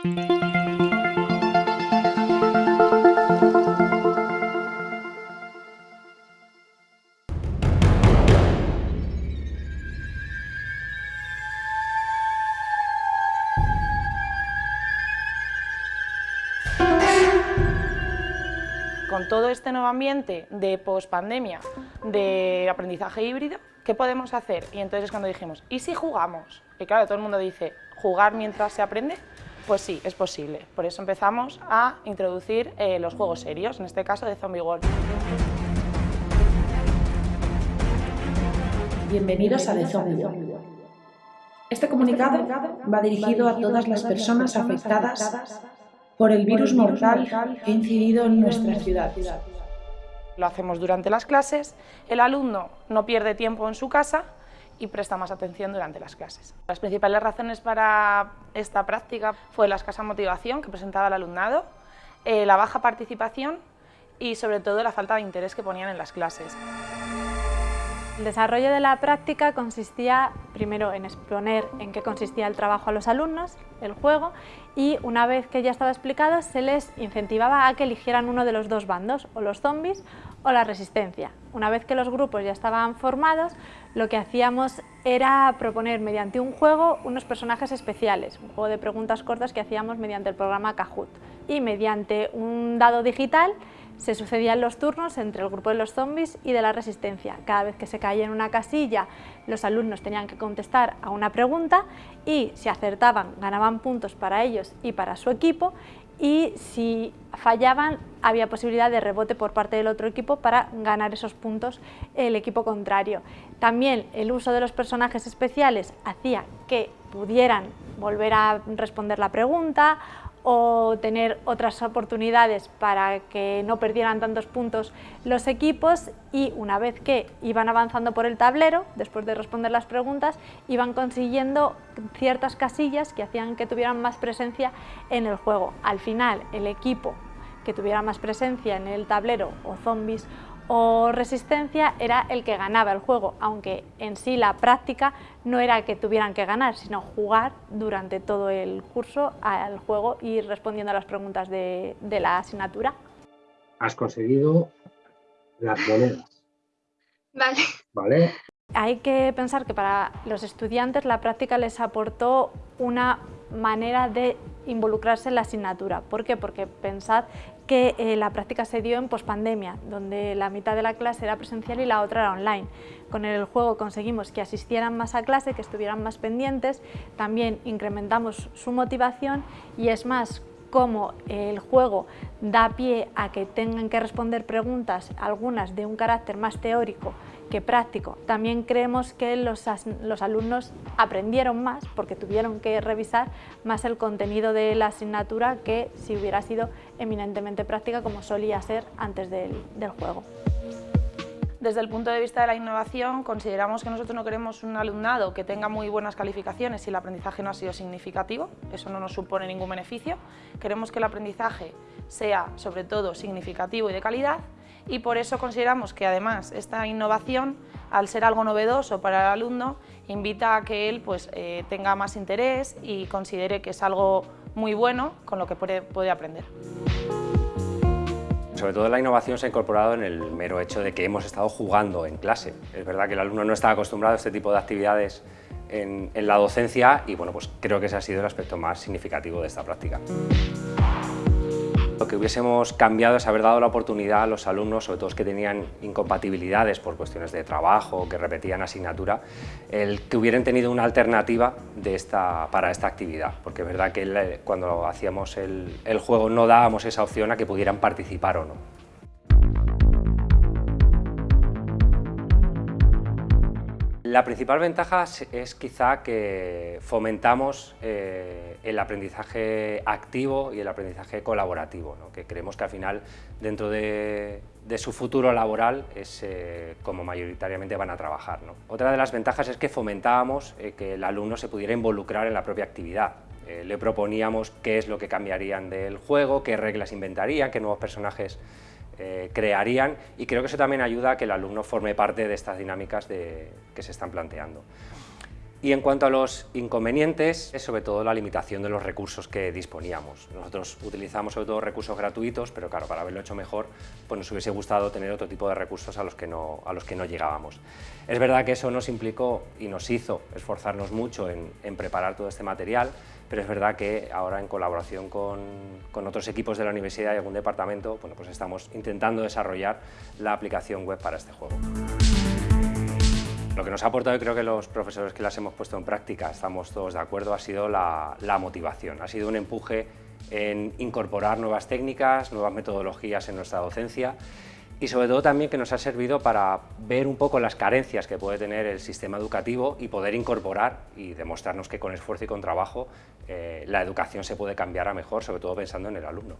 Con todo este nuevo ambiente de pospandemia, de aprendizaje híbrido, ¿qué podemos hacer? Y entonces es cuando dijimos, ¿y si jugamos? Y claro, todo el mundo dice, ¿jugar mientras se aprende? Pues sí, es posible. Por eso empezamos a introducir eh, los juegos serios, en este caso de Zombie World. Bienvenidos a The Zombie World. Este comunicado va dirigido a todas las personas afectadas por el virus mortal que ha incidido en nuestra ciudad. Lo hacemos durante las clases, el alumno no pierde tiempo en su casa y presta más atención durante las clases. Las principales razones para esta práctica fue la escasa motivación que presentaba el alumnado, eh, la baja participación y sobre todo la falta de interés que ponían en las clases. El desarrollo de la práctica consistía primero en exponer en qué consistía el trabajo a los alumnos, el juego, y una vez que ya estaba explicado se les incentivaba a que eligieran uno de los dos bandos, o los zombies o la resistencia. Una vez que los grupos ya estaban formados, lo que hacíamos era proponer mediante un juego unos personajes especiales, un juego de preguntas cortas que hacíamos mediante el programa Kahoot. Y mediante un dado digital se sucedían los turnos entre el grupo de los zombies y de la resistencia. Cada vez que se caía en una casilla, los alumnos tenían que contestar a una pregunta y si acertaban, ganaban puntos para ellos y para su equipo y si fallaban, había posibilidad de rebote por parte del otro equipo para ganar esos puntos el equipo contrario. También el uso de los personajes especiales hacía que pudieran volver a responder la pregunta o tener otras oportunidades para que no perdieran tantos puntos los equipos y una vez que iban avanzando por el tablero, después de responder las preguntas, iban consiguiendo ciertas casillas que hacían que tuvieran más presencia en el juego. Al final, el equipo que tuviera más presencia en el tablero o zombies o resistencia era el que ganaba el juego, aunque en sí la práctica no era que tuvieran que ganar, sino jugar durante todo el curso al juego y respondiendo a las preguntas de, de la asignatura. Has conseguido las monedas. Vale. ¿Vale? Hay que pensar que para los estudiantes la práctica les aportó una manera de involucrarse en la asignatura. ¿Por qué? Porque pensad que eh, la práctica se dio en pospandemia, donde la mitad de la clase era presencial y la otra era online. Con el juego conseguimos que asistieran más a clase, que estuvieran más pendientes, también incrementamos su motivación y es más, como el juego da pie a que tengan que responder preguntas, algunas de un carácter más teórico que práctico. También creemos que los, los, alumnos aprendieron más porque tuvieron que revisar más el contenido de la asignatura que si hubiera sido eminentemente práctica como solía ser antes del, del juego. Desde el punto de vista de la innovación, consideramos que nosotros no queremos un alumnado que tenga muy buenas calificaciones si el aprendizaje no ha sido significativo, eso no nos supone ningún beneficio. Queremos que el aprendizaje sea, sobre todo, significativo y de calidad y por eso consideramos que además esta innovación, al ser algo novedoso para el alumno, invita a que él pues, eh, tenga más interés y considere que es algo muy bueno con lo que puede, puede aprender. Sobre todo la innovación se ha incorporado en el mero hecho de que hemos estado jugando en clase. Es verdad que el alumno no está acostumbrado a este tipo de actividades en, en la docencia y bueno, pues creo que ese ha sido el aspecto más significativo de esta práctica. Lo que hubiésemos cambiado es haber dado la oportunidad a los alumnos, sobre todo los que tenían incompatibilidades por cuestiones de trabajo, que repetían asignatura, el que hubieran tenido una alternativa de esta, para esta actividad, porque es verdad que cuando hacíamos el, el juego no dábamos esa opción a que pudieran participar o no. La principal ventaja es quizá que fomentamos eh, el aprendizaje activo y el aprendizaje colaborativo, que creemos que al final dentro de, su futuro laboral es eh, como mayoritariamente van a trabajar. Otra de las ventajas es que fomentábamos eh, que el alumno se pudiera involucrar en la propia actividad. le proponíamos qué es lo que cambiarían del juego, qué reglas inventarían, qué nuevos personajes eh, crearían y creo que eso también ayuda a que el alumno forme parte de estas dinámicas que se están planteando. Y en cuanto a los inconvenientes, es sobre todo la limitación de los recursos que disponíamos. Nosotros utilizamos sobre todo recursos gratuitos, pero claro, para haberlo hecho mejor, pues nos hubiese gustado tener otro tipo de recursos a los que no, a los que no llegábamos. Es verdad que eso nos implicó y nos hizo esforzarnos mucho en, preparar todo este material, pero es verdad que ahora en colaboración con, con, otros equipos de la universidad y algún departamento, bueno, pues estamos intentando desarrollar la aplicación web para este juego. Lo que nos ha aportado, y creo que los profesores que las hemos puesto en práctica, estamos todos de acuerdo, ha sido la, motivación. Ha sido un empuje en incorporar nuevas técnicas, nuevas metodologías en nuestra docencia y sobre todo también que nos ha servido para ver un poco las carencias que puede tener el sistema educativo y poder incorporar y demostrarnos que con esfuerzo y con trabajo eh, la educación se puede cambiar a mejor, sobre todo pensando en el alumno.